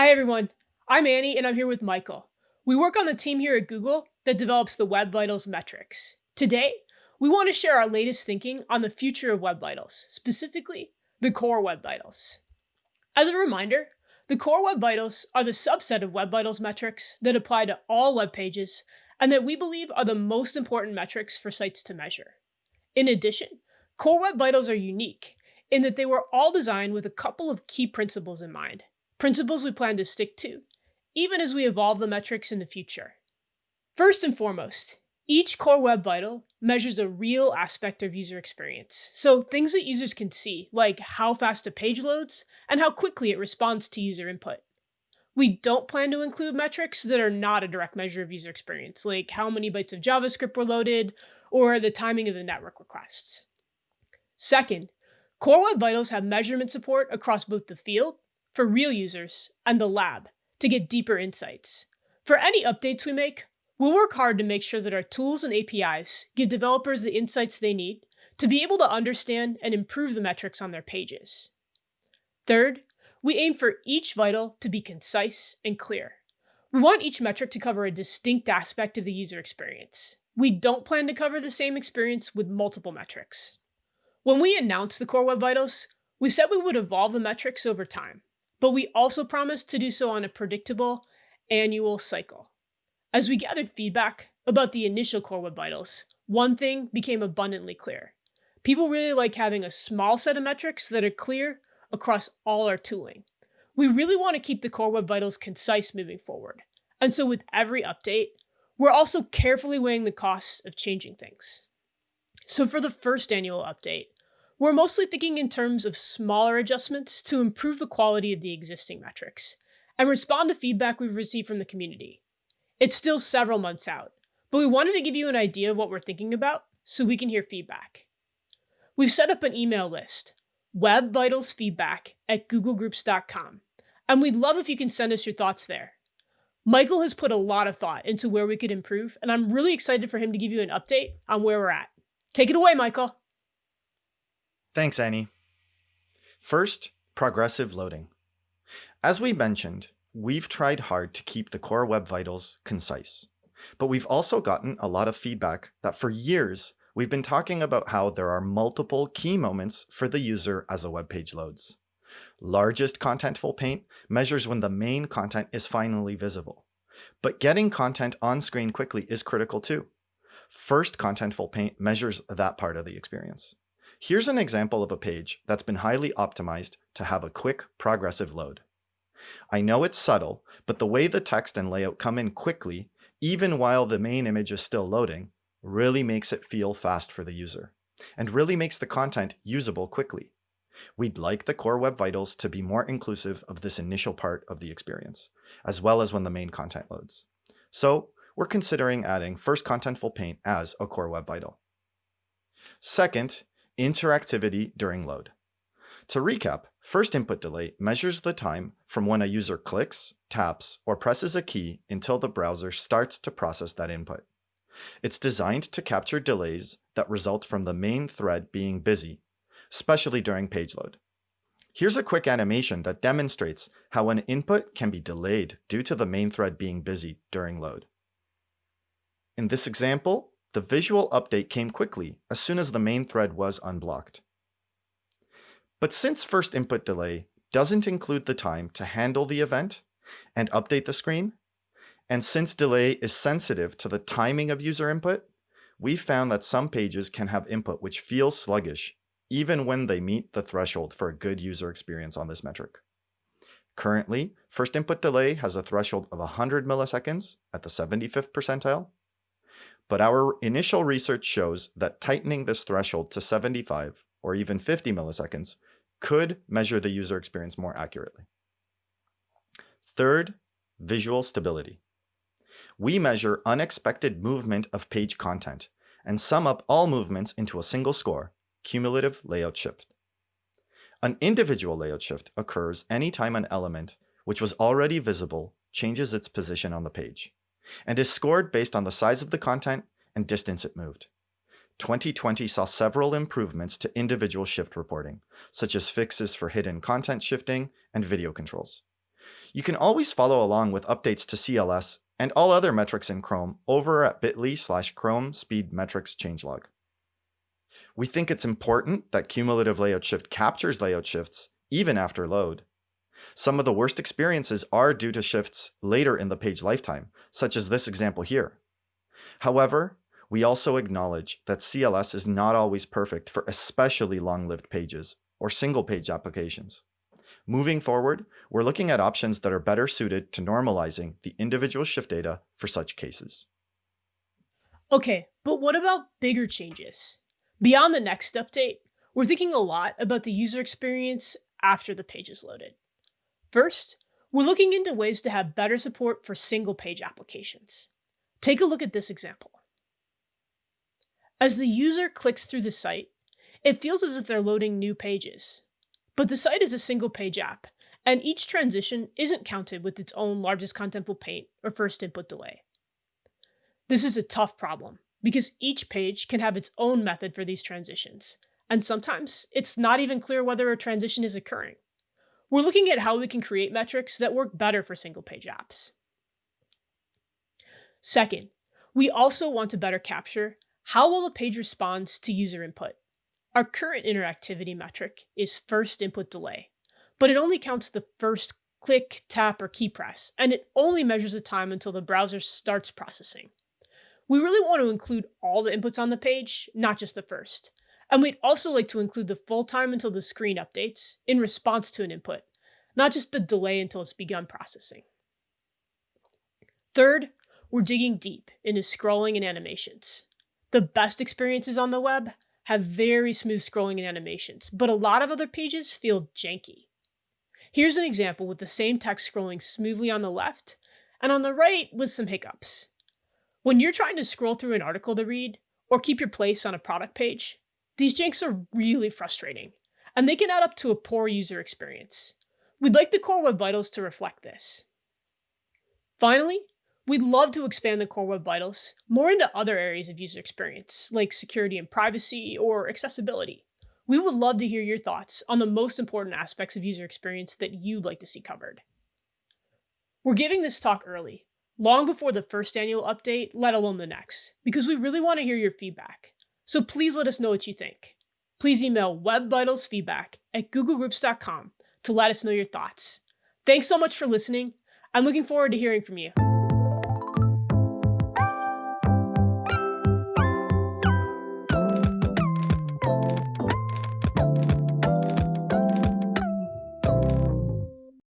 Hi everyone, I'm Annie and I'm here with Michael. We work on the team here at Google that develops the Web Vitals metrics. Today, we want to share our latest thinking on the future of Web Vitals, specifically the core Web Vitals. As a reminder, the core Web Vitals are the subset of Web Vitals metrics that apply to all web pages and that we believe are the most important metrics for sites to measure. In addition, core Web Vitals are unique in that they were all designed with a couple of key principles in mind, principles we plan to stick to, even as we evolve the metrics in the future. First and foremost, each core web vital measures a real aspect of user experience. So things that users can see, like how fast a page loads and how quickly it responds to user input. We don't plan to include metrics that are not a direct measure of user experience, like how many bytes of JavaScript were loaded or the timing of the network requests. Second, Core Web Vitals have measurement support across both the field, for real users, and the lab, to get deeper insights. For any updates we make, we'll work hard to make sure that our tools and APIs give developers the insights they need to be able to understand and improve the metrics on their pages. Third, we aim for each vital to be concise and clear. We want each metric to cover a distinct aspect of the user experience. We don't plan to cover the same experience with multiple metrics. When we announced the Core Web Vitals, we said we would evolve the metrics over time, but we also promised to do so on a predictable annual cycle. As we gathered feedback about the initial Core Web Vitals, one thing became abundantly clear. People really like having a small set of metrics that are clear across all our tooling. We really want to keep the Core Web Vitals concise moving forward. And so with every update, we're also carefully weighing the costs of changing things. So for the first annual update, we're mostly thinking in terms of smaller adjustments to improve the quality of the existing metrics and respond to feedback we've received from the community. It's still several months out, but we wanted to give you an idea of what we're thinking about so we can hear feedback. We've set up an email list, webvitalsfeedback at googlegroups.com, and we'd love if you can send us your thoughts there. Michael has put a lot of thought into where we could improve, and I'm really excited for him to give you an update on where we're at. Take it away, Michael. Thanks, Annie. First, progressive loading. As we mentioned, we've tried hard to keep the core Web Vitals concise, but we've also gotten a lot of feedback that for years, we've been talking about how there are multiple key moments for the user as a web page loads. Largest contentful paint measures when the main content is finally visible. But getting content on screen quickly is critical too. First Contentful Paint measures that part of the experience. Here's an example of a page that's been highly optimized to have a quick progressive load. I know it's subtle, but the way the text and layout come in quickly, even while the main image is still loading, really makes it feel fast for the user, and really makes the content usable quickly. We'd like the core Web Vitals to be more inclusive of this initial part of the experience, as well as when the main content loads. So we're considering adding First Contentful Paint as a core Web Vital. Second, interactivity during load. To recap, first input delay measures the time from when a user clicks, taps, or presses a key until the browser starts to process that input. It's designed to capture delays that result from the main thread being busy, especially during page load. Here's a quick animation that demonstrates how an input can be delayed due to the main thread being busy during load. In this example, the visual update came quickly as soon as the main thread was unblocked. But since first input delay doesn't include the time to handle the event and update the screen, and since delay is sensitive to the timing of user input, we found that some pages can have input which feels sluggish even when they meet the threshold for a good user experience on this metric. Currently, first input delay has a threshold of 100 milliseconds at the 75th percentile, but our initial research shows that tightening this threshold to 75 or even 50 milliseconds could measure the user experience more accurately. Third, visual stability. We measure unexpected movement of page content and sum up all movements into a single score, cumulative layout shift. An individual layout shift occurs anytime an element, which was already visible, changes its position on the page and is scored based on the size of the content and distance it moved. 2020 saw several improvements to individual shift reporting, such as fixes for hidden content shifting and video controls. You can always follow along with updates to CLS and all other metrics in Chrome over at bit.ly slash Chrome speed metrics changelog. We think it's important that cumulative layout shift captures layout shifts even after load. Some of the worst experiences are due to shifts later in the page lifetime, such as this example here. However, we also acknowledge that CLS is not always perfect for especially long-lived pages or single-page applications. Moving forward, we're looking at options that are better suited to normalizing the individual shift data for such cases. Okay, but what about bigger changes? Beyond the next update, we're thinking a lot about the user experience after the page is loaded. First, we're looking into ways to have better support for single page applications. Take a look at this example. As the user clicks through the site, it feels as if they're loading new pages. But the site is a single page app, and each transition isn't counted with its own largest contentful paint or first input delay. This is a tough problem because each page can have its own method for these transitions, and sometimes it's not even clear whether a transition is occurring. We're looking at how we can create metrics that work better for single page apps. Second, we also want to better capture how well a page responds to user input. Our current interactivity metric is first input delay, but it only counts the first click, tap, or key press, and it only measures the time until the browser starts processing. We really want to include all the inputs on the page, not just the first, and we'd also like to include the full time until the screen updates in response to an input, not just the delay until it's begun processing. Third, we're digging deep into scrolling and animations. The best experiences on the web have very smooth scrolling and animations, but a lot of other pages feel janky. Here's an example with the same text scrolling smoothly on the left, and on the right with some hiccups. When you're trying to scroll through an article to read, or keep your place on a product page, these janks are really frustrating, and they can add up to a poor user experience. We'd like the Core Web Vitals to reflect this. Finally, we'd love to expand the Core Web Vitals more into other areas of user experience, like security and privacy or accessibility. We would love to hear your thoughts on the most important aspects of user experience that you'd like to see covered. We're giving this talk early, long before the first annual update, let alone the next, because we really want to hear your feedback. So please let us know what you think. Please email webvitalsfeedback at googlegroups.com to let us know your thoughts. Thanks so much for listening. I'm looking forward to hearing from you.